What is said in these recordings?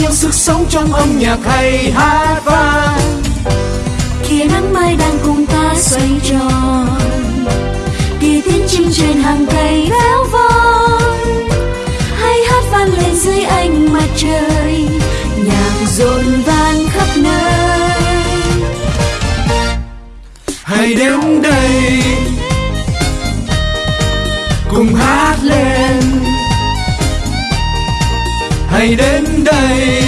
nhiêu sức sống trong âm nhạc hay hát vang. Kia nắng mai đang cùng ta xoay tròn kia tiếng chim trên hàng cây véo von hay hát vang lên dưới ánh mặt trời nhạc rộn vang khắp nơi. Hãy đến đến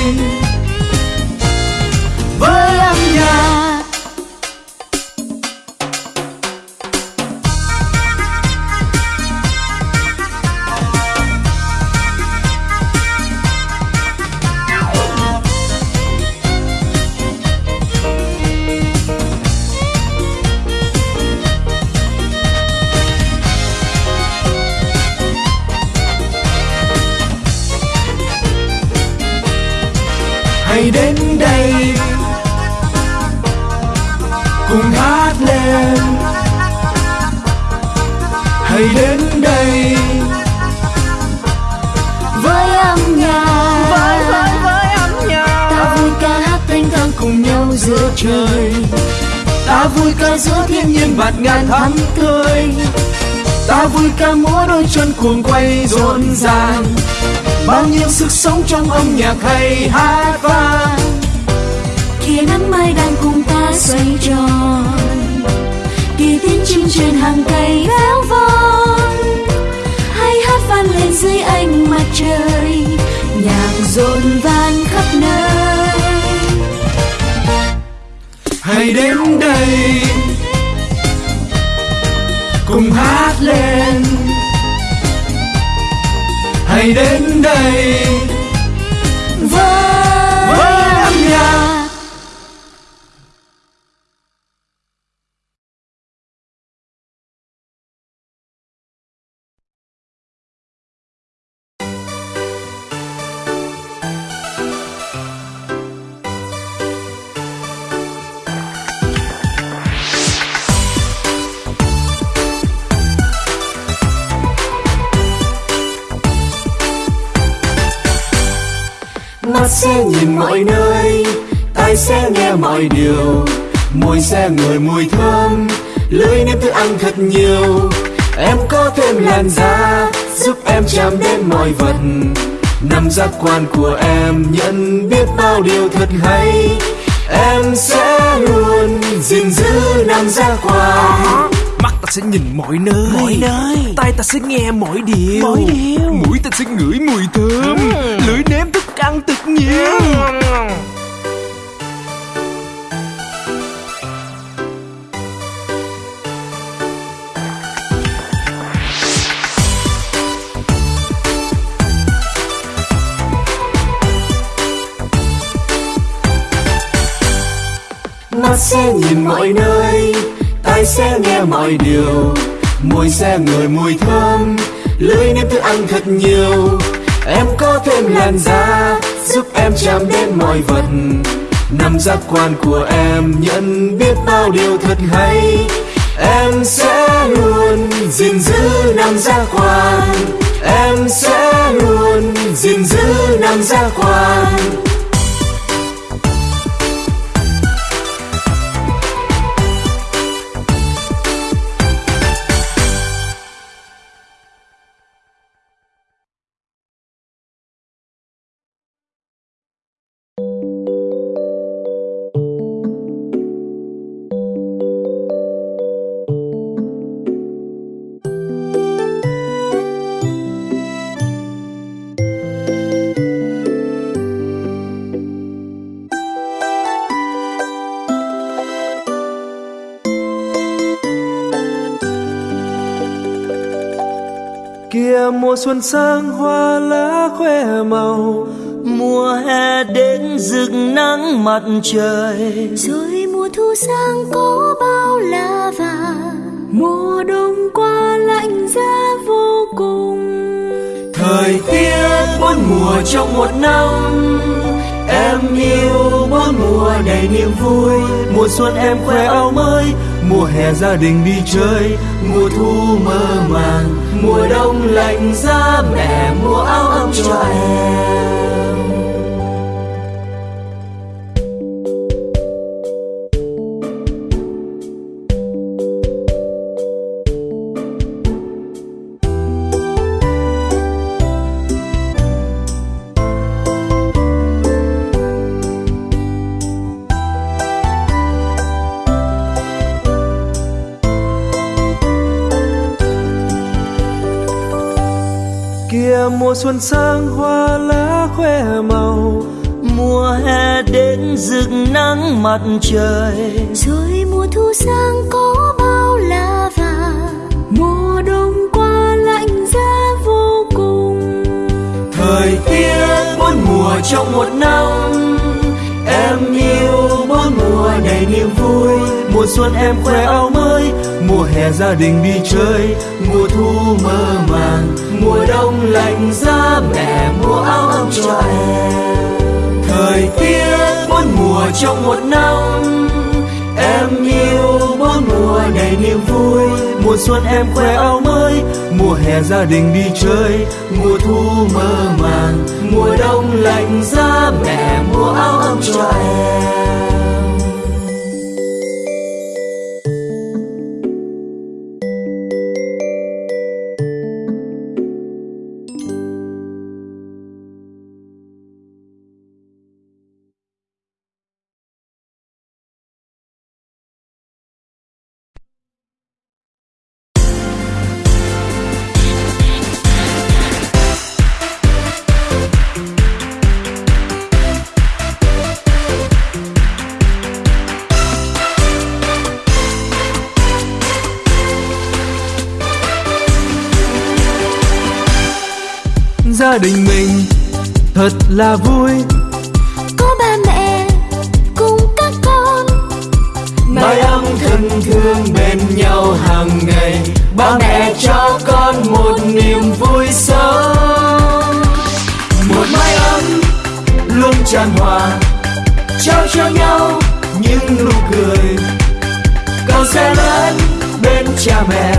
hãy đến đây. Với âm nhạc. Với với với âm nhạc. Ta vui ca hát thanh thang cùng nhau giữa trời. Ta vui ca giữa thiên nhiên bạt ngàn thắm tươi. Ta vui ca múa đôi chân cuồng quay rộn ràng. Bao nhiêu sức sống trong âm nhạc hay hát vang. Kia nắng mai đang cùng ta xoay tròn kia tiếng chim trên hàng cây véo von lên dưới ánh mặt trời nhạc rộn vang khắp nơi. Hãy đến đây cùng hát lên. Hãy đến đây với, mắt sẽ nhìn mọi nơi, tai sẽ nghe mọi điều. Môi sẽ ngửi mùi thơm lưỡi nếm thức ăn thật nhiều. Em có thêm làn da, giúp em chạm đến mọi vật. Năm giác quan của em, nhận biết bao điều thật hay. Em sẽ luôn gìn giữ năm giác quan mắt ta sẽ nhìn mọi nơi. Mọi nơi. Tai ta sẽ nghe mọi điều. Mọi điều. mũi ta sẽ ngửi mùi thơm. Lưỡi nếm thức ăn thật nhiều mắt sẽ nhìn mọi nơi tai sẽ nghe mọi điều. Môi sẽ ngửi mùi thơm. Lưỡi nếm thức ăn thật nhiều. Em có thêm làn da giúp em chạm đến mọi vật. Năm giác quan của em nhận biết bao điều thật hay. Em sẽ luôn gìn giữ năm giác quan. Em sẽ luôn gìn giữ năm giác quan. mùa xuân sang hoa lá khoe màu. Mùa hè đến rực nắng mặt trời. Rồi mùa thu sang có bao lá vàng. Mùa đông qua lạnh giá vô cùng. Thời tiết bốn mùa trong một năm. Em yêu bốn mùa đầy niềm vui. Mùa xuân em khoe áo mới. Mùa hè gia đình đi chơi. Mùa thu mơ màng. Mùa đông lạnh giá mẹ mua áo ấm cho em. Mùa xuân sang hoa lá khoe màu. Mùa hè đến rực nắng mặt trời. Rồi mùa thu sang có bao lá vàng. Mùa đông qua lạnh giá vô cùng. Thời tiết bốn mùa trong một năm. Em yêu bốn mùa đầy niềm vui. Mùa xuân em khoe áo mới mùa hè gia đình đi chơi, mùa thu mơ màng, mùa đông lạnh giá mẹ mua áo ấm cho em. Thời tiết bốn mùa trong một năm, em yêu bốn mùa đầy niềm vui. Mùa xuân em khoe áo mới, mùa hè gia đình đi chơi, mùa thu mơ màng, mùa đông lạnh giá mẹ mua áo ấm cho em. Là vui. Có ba mẹ cùng các con. Mái ấm thân thương bên nhau hàng ngày. Ba mẹ cho con một niềm vui sống một mái ấm luôn tràn hòa trao cho nhau những nụ cười. Con sẽ lớn bên cha mẹ.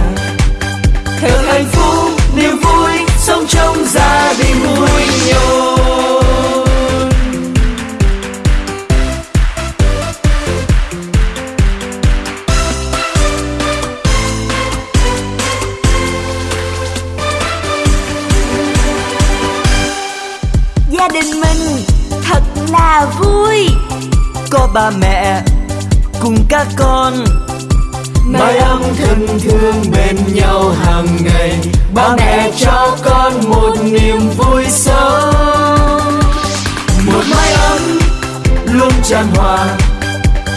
Thật hạnh phúc niềm vui sống trong gia đình vui nhộn ba mẹ cùng các con. Mái ấm thân thương bên nhau hàng ngày, ba mẹ cho con một niềm vui sống một mái ấm luôn tràn hòa,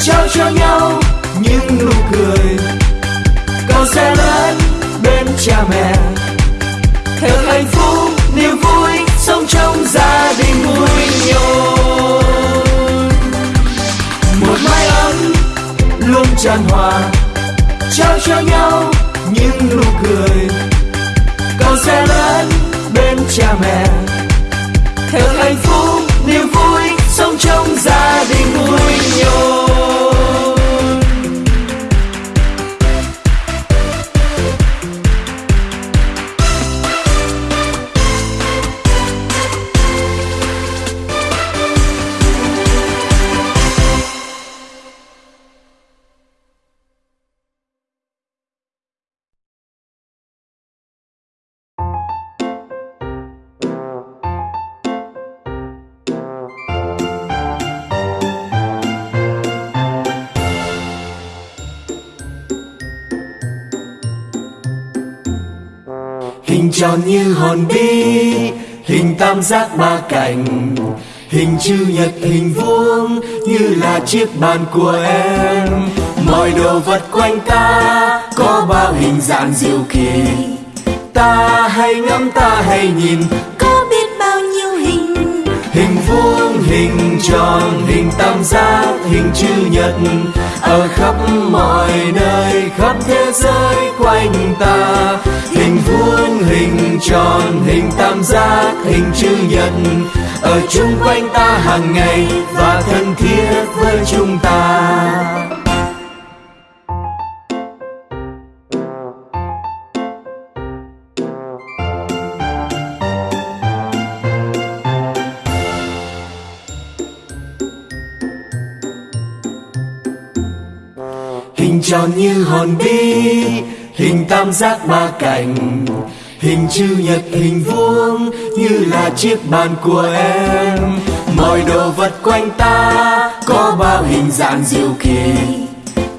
trao cho nhau những nụ cười. Con sẽ lớn bên cha mẹ. Luôn tràn hòa, trao cho nhau những nụ cười. Con sẽ lớn bên cha mẹ. Thật hạnh phúc, niềm vui sống trong gia đình vui nhộn hình tròn như hòn bi hình tam giác ba cạnh hình chữ nhật hình vuông như là chiếc bàn của em. Mọi đồ vật quanh ta có bao hình dạng diệu kỳ. Ta hay ngắm ta hay nhìn có biết bao nhiêu hình? hình vuông hình tròn hình tam giác hình chữ nhật. Ở khắp mọi nơi khắp thế giới quanh ta hình vuông hình tròn, hình tam giác, hình chữ nhật, ở chung quanh ta hàng ngày và thân thiết với chúng ta. Hình tròn như hòn bi, hình tam giác ba cạnh hình chữ nhật hình vuông như là chiếc bàn của em. Mọi đồ vật quanh ta có bao hình dạng diệu kỳ.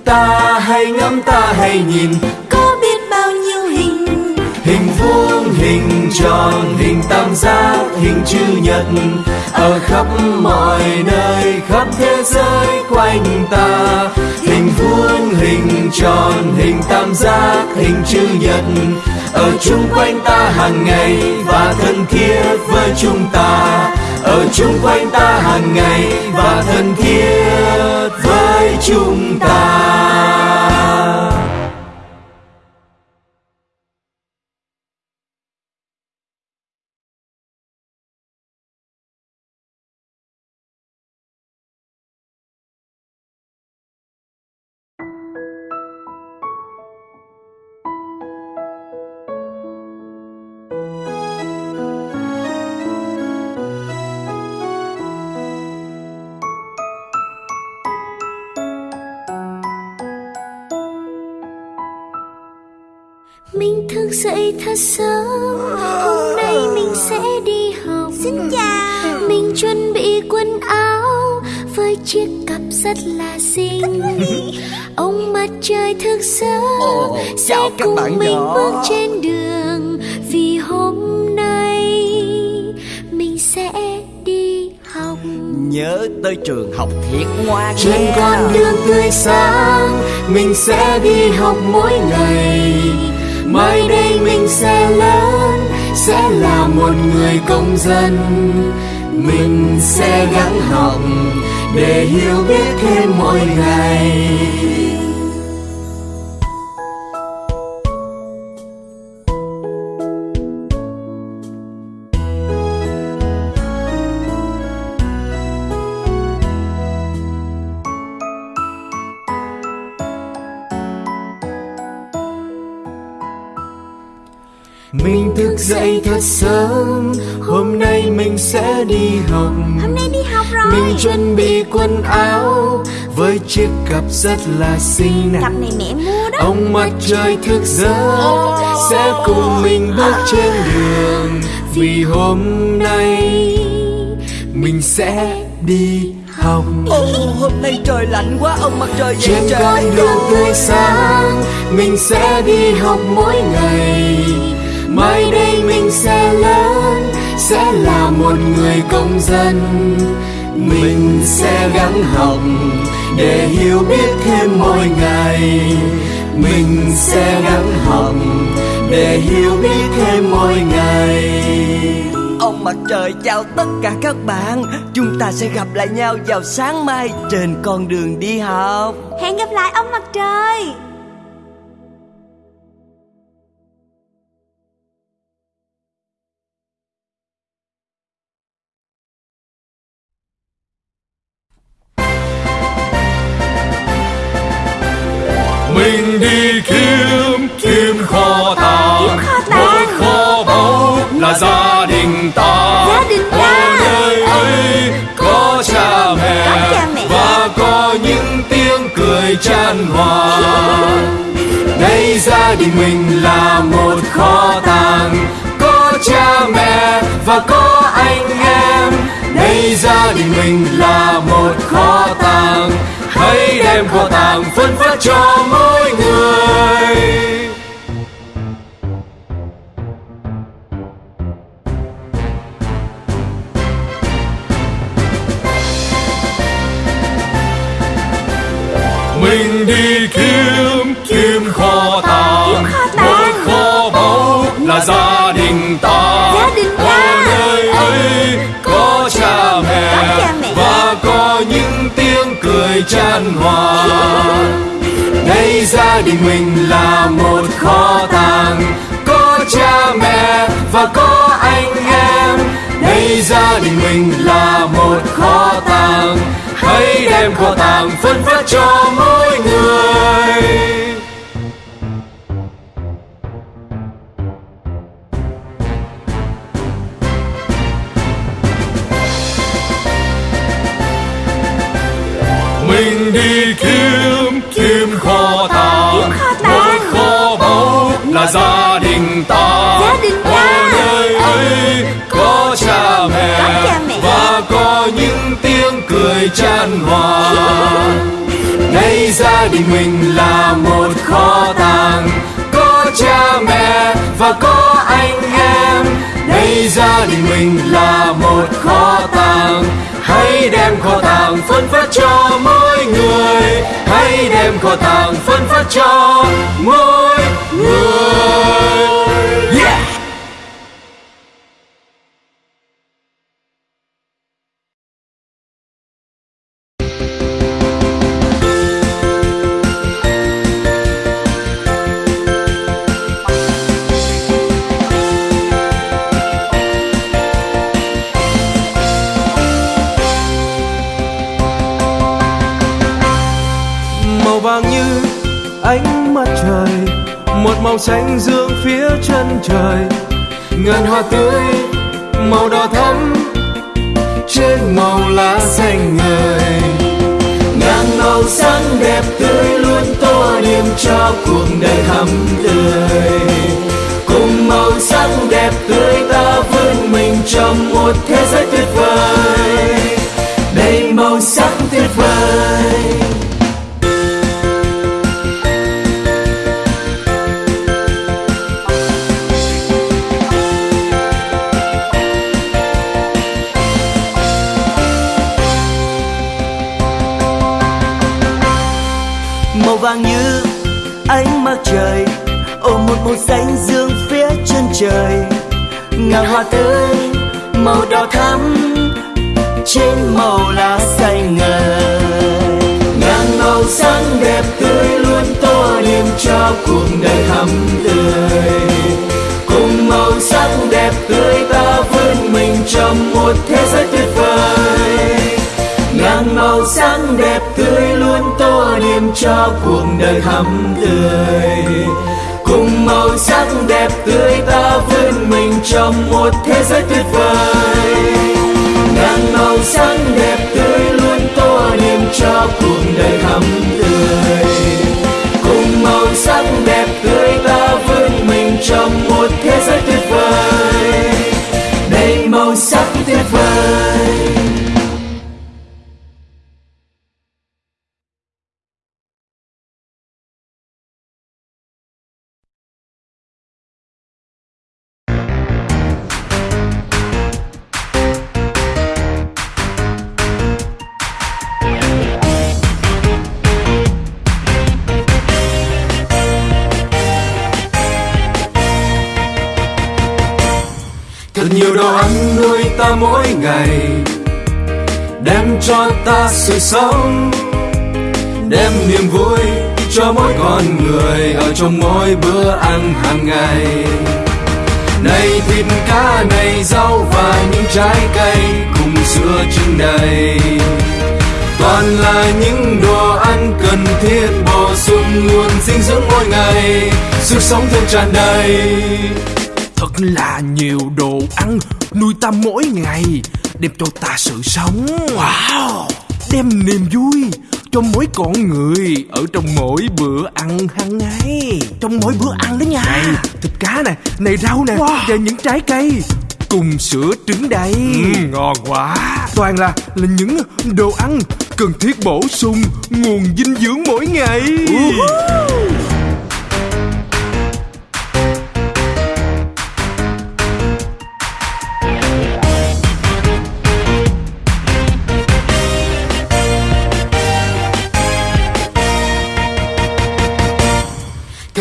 Ta hãy ngắm ta hãy nhìn có biết bao nhiêu hình? hình vuông hình tròn hình tam giác hình chữ nhật. Ở khắp mọi nơi khắp thế giới quanh ta hình vuông hình tròn hình tam giác hình chữ nhật ở chung quanh ta hàng ngày và thân thiết với chúng ta. Ở chung quanh ta hàng ngày và thân thiết với chúng ta. Dậy thật sớm. Hôm nay mình sẽ đi học. Xin chào. Mình chuẩn bị quần áo Với chiếc cặp rất là xinh. Ông mặt trời thức sớm Sẽ cùng bạn mình nhỏ. bước trên đường. Vì hôm nay Mình sẽ đi học. Nhớ tới trường học thiệt ngoan trên con đường tươi sáng mình sẽ đi học mỗi ngày mai đây mình sẽ lớn, sẽ là một người công dân. Mình sẽ gắng học để hiểu biết thêm mỗi ngày. Thức dậy thật sớm. Hôm nay mình sẽ đi học. Hôm nay đi học rồi. Mình chuẩn bị quần áo. Với chiếc cặp rất là xinh Cặp này mẹ mua đó. Ông mặt trời thức giấc. Sẽ cùng mình bước trên đường. Vì hôm nay Mình sẽ đi học. Ồ, hôm nay trời lạnh quá. Ông mặt trời dậy trên con đường tươi sáng mình sẽ đi học mỗi ngày mai đây mình sẽ lớn sẽ là một người công dân. Mình sẽ gắng học để hiểu biết thêm mỗi ngày. Mình sẽ gắng học để hiểu biết thêm mỗi ngày. Ông mặt trời chào tất cả các bạn. Chúng ta sẽ gặp lại nhau vào sáng mai Trên con đường đi học. Hẹn gặp lại ông mặt trời tình đình mình là một kho tàng, có cha mẹ và có anh em. Đây gia đình mình là một kho tàng, hãy đem kho tàng phân phát cho mỗi người. Mình đi chan hòa. Đây gia đình mình là một kho tàng. Có cha mẹ và có anh em. Đây gia đình mình là một kho tàng. Hãy đem kho tàng phân phát cho mỗi người. Tiếng cười chan hòa. Nay gia đình mình là một kho tàng, có cha mẹ và có anh em. Nay gia đình mình là một kho tàng, hãy đem kho tàng phân phát cho mỗi người. Hãy đem kho tàng phân phát cho mỗi người. Xanh dương phía chân trời. Ngàn hoa tươi, màu đỏ thắm, trên màu lá xanh ngời. Ngàn màu sắc đẹp tươi luôn tô điểm cho cuộc đời thắm tươi. Cùng màu sắc đẹp tươi ta vươn mình trong một thế giới tuyệt vời. Đầy màu sắc tuyệt vời. Ngàn hoa tươi, màu đỏ thắm, trên màu lá xanh ngời. Ngàn màu sắc đẹp tươi luôn tô điểm cho cuộc đời thắm tươi. Cùng màu sắc đẹp tươi ta vươn mình trong một thế giới tuyệt vời. Ngàn màu sắc đẹp tươi luôn tô điểm cho cuộc đời thắm tươi cùng màu sắc đẹp tươi ta vươn mình trong một thế giới tuyệt vời. Ngàn màu sắc đẹp tươi luôn tô điểm cho cuộc đời thắm tươi. Cùng màu sắc đẹp tươi ta vươn mình trong một thế giới tuyệt vời. Đầy màu sắc tuyệt vời. Ngày, đem cho ta sự sống, đem niềm vui cho mỗi con người ở trong mỗi bữa ăn hàng ngày. Này thịt cá, này rau và những trái cây cùng sữa trưng đầy. Toàn là những đồ ăn cần thiết bổ sung nguồn dinh dưỡng mỗi ngày, sức sống thêm tràn đầy thật là nhiều đồ ăn nuôi ta mỗi ngày đem cho ta sự sống. Wow. Đem niềm vui cho mỗi con người ở trong mỗi bữa ăn hàng ngày. Trong mỗi bữa ăn đó nha. Này thịt cá nè này rau nè và những trái cây cùng sữa trứng đầy. Ngon quá. Toàn là là những đồ ăn cần thiết bổ sung nguồn dinh dưỡng mỗi ngày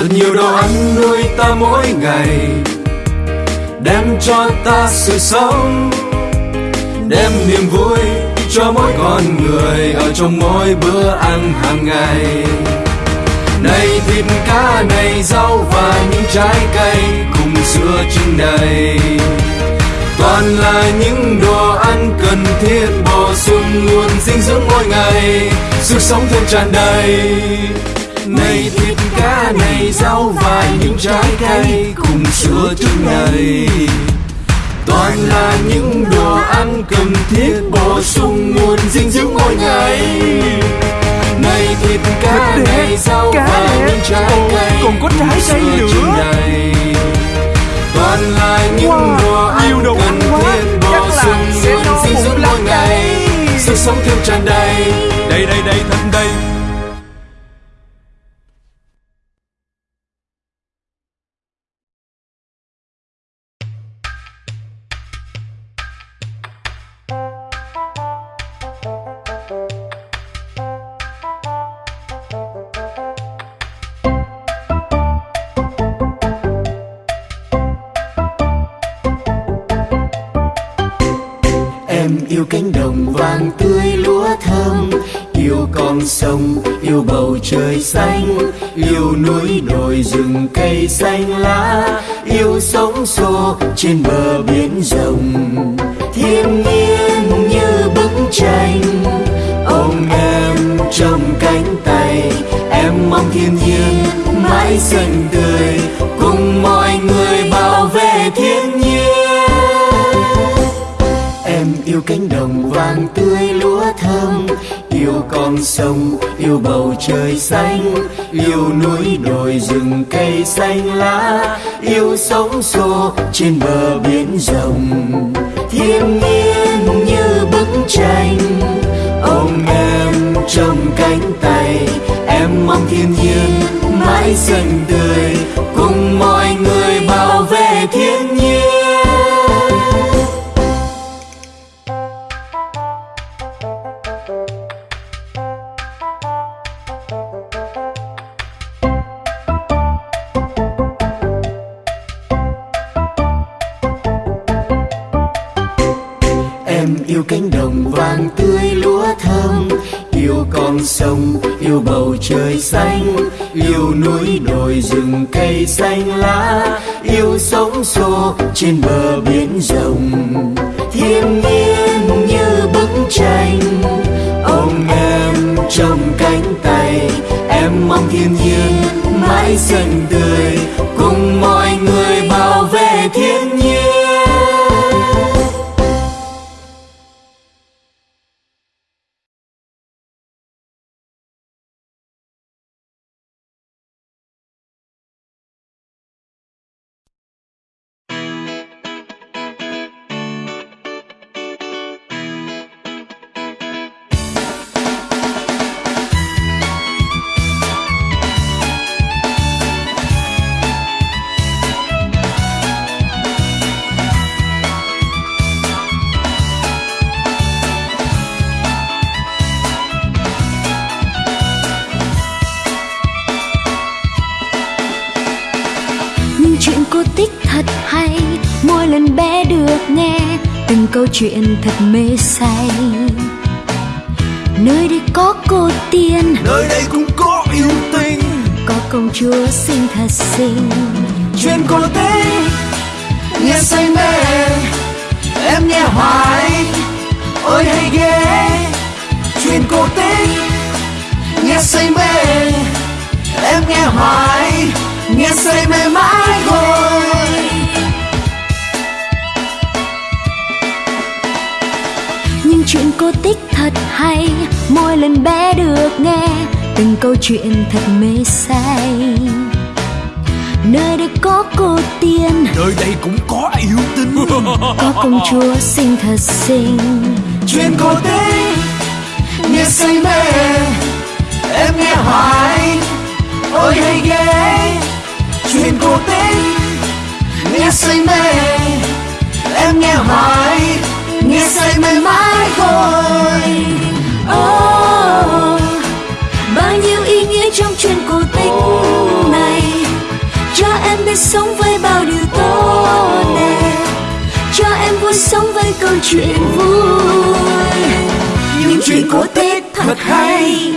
thật nhiều đồ ăn nuôi ta mỗi ngày, đem cho ta sự sống, đem niềm vui cho mỗi con người ở trong mỗi bữa ăn hàng ngày. Này thịt cá, này rau và những trái cây cùng sữa trưng đầy toàn là những đồ ăn cần thiết bổ sung nguồn dinh dưỡng mỗi ngày, sức sống thêm tràn đầy này thịt cá này rau và những trái cây cùng sữa trứng đầy toàn là những đồ ăn cần thiết bổ sung nguồn dinh dưỡng mỗi ngày. Này thịt cá này rau và những trái cây còn có trái cây nữa. đầy toàn là những Wow, đồ ăn nhiều đồ cần ăn quá. thiết bổ sung sẽ nguồn dinh dưỡng mỗi ngày. sức sống thêm tràn đầy. Đây đây đây thịt đây Yêu núi đồi rừng cây xanh lá, Yêu sóng xô trên bờ biển rộng. Thiên nhiên như bức tranh, Ôm em trong cánh tay. Em mong thiên nhiên mãi xanh tươi, Cùng mọi người bảo vệ thiên nhiên. Em yêu cánh đồng vàng tươi lúa thơm Yêu con sông, yêu bầu trời xanh Yêu núi đồi rừng cây xanh lá Yêu sóng xô trên bờ biển rộng. Thiên nhiên như bức tranh Ôm em trong cánh tay Em mong thiên nhiên mãi xanh tươi Cùng mọi người bảo vệ thiên nhiên trên bờ biển rộng. Thiên nhiên như bức tranh, Ôm em trong cánh tay. Em mong thiên nhiên mãi xanh tươi chuyện thật mê say. Nơi đây có cô tiên nơi đây cũng có yêu tình có công chúa xinh thật xinh. Chuyện cổ tích nghe say mê em nghe hoài. Ôi hay ghê chuyện cổ tích nghe say mê em nghe hoài. Nghe say mê mãi thôi chuyện cô tích thật hay mỗi lần bé được nghe từng câu chuyện thật mê say. Nơi đây có cô tiên. Nơi đây cũng có yêu tình có công chúa xinh thật xinh. Chuyện cổ tích nghe say mê em nghe hoài. Ôi hay ghê. Chuyện cổ tích nghe say mê em nghe hoài nghe say mê mãi thôi. Oh, bao nhiêu ý nghĩa trong chuyện cổ tích này. Cho em biết sống với bao điều tốt đẹp. Cho em vui sống với câu chuyện vui. Những chuyện cổ tích thật hay.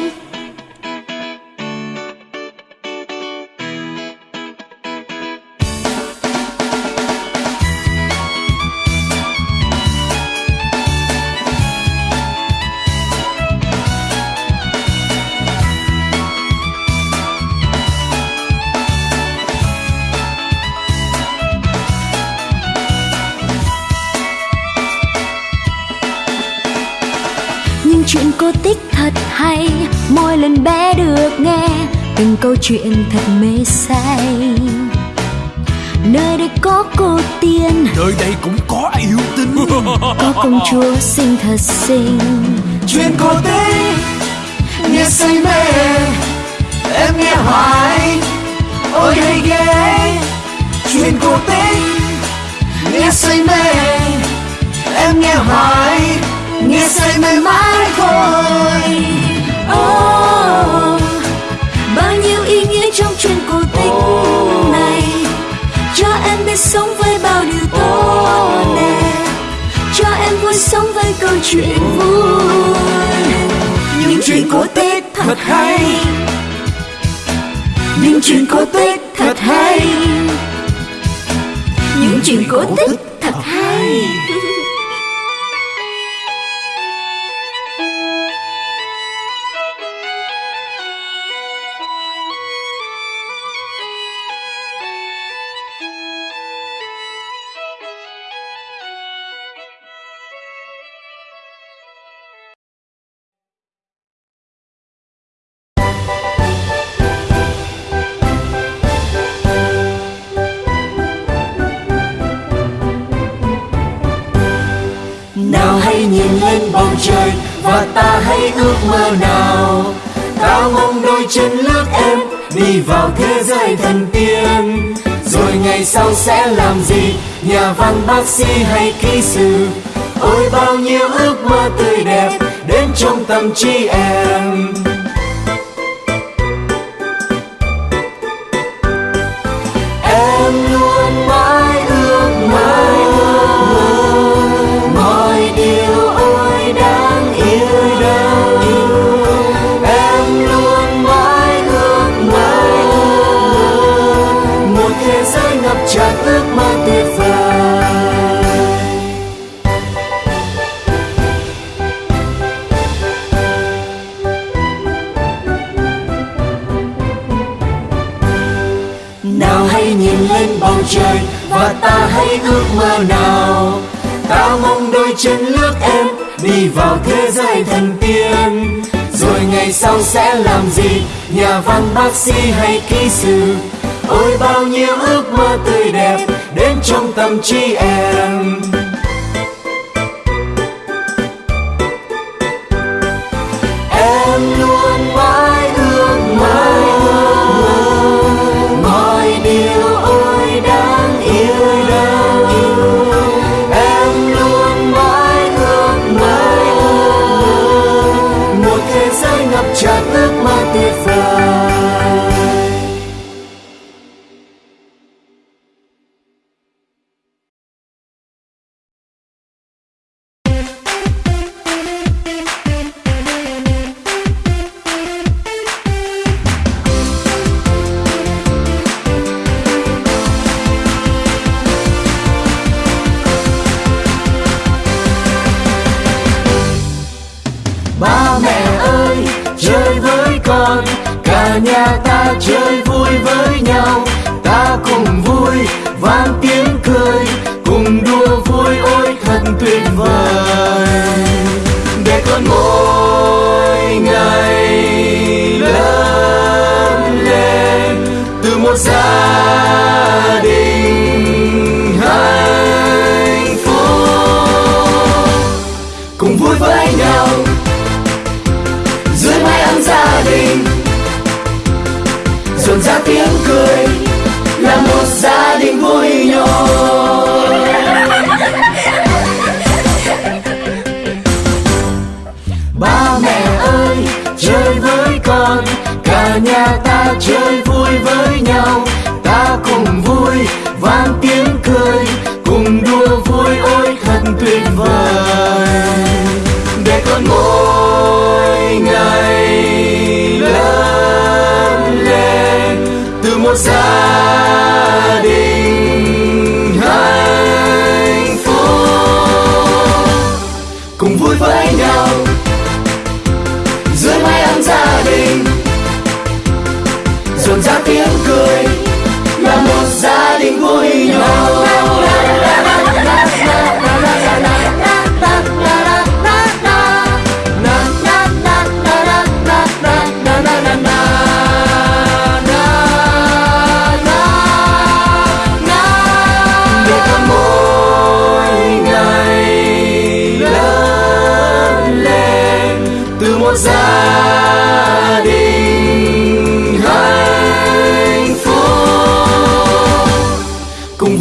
Câu chuyện thật mê say. Nơi đây có cô tiên. Nơi đây cũng có yêu tinh. Có công chúa xinh thật xinh. Chuyện cổ tích nghe say mê. Em nghe hoài ôi hay ghê. Chuyện cổ tích nghe say mê. Em nghe hoài nghe say mê mãi thôi sống với bao điều tốt đẹp. Cho em vui sống với câu chuyện vui. Những chuyện cổ tích thật hay. những chuyện cổ tích thật hay. Những chuyện cổ tích thật hay và ta hãy ước mơ nào. Ta mong đôi chân lướt em đi vào thế giới thần tiên. Rồi ngày sau sẽ làm gì? Nhà văn bác sĩ hay kỹ sư? Ôi, bao nhiêu ước mơ tươi đẹp đến trong tâm trí em. Trời, và ta hãy ước mơ nào. Ta mong đôi chân lướt em đi vào thế giới thần tiên. Rồi ngày sau sẽ làm gì? Nhà văn bác sĩ hay kỹ sư? Ôi, bao nhiêu ước mơ tươi đẹp đến trong tâm trí em em. Ta chơi vui với nhau. Ta cùng vui, vang tiếng cười. Cùng đua vui, ôi thật tuyệt vời. Để con mỗi ngày lớn lên từ một giây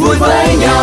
vui với nhau.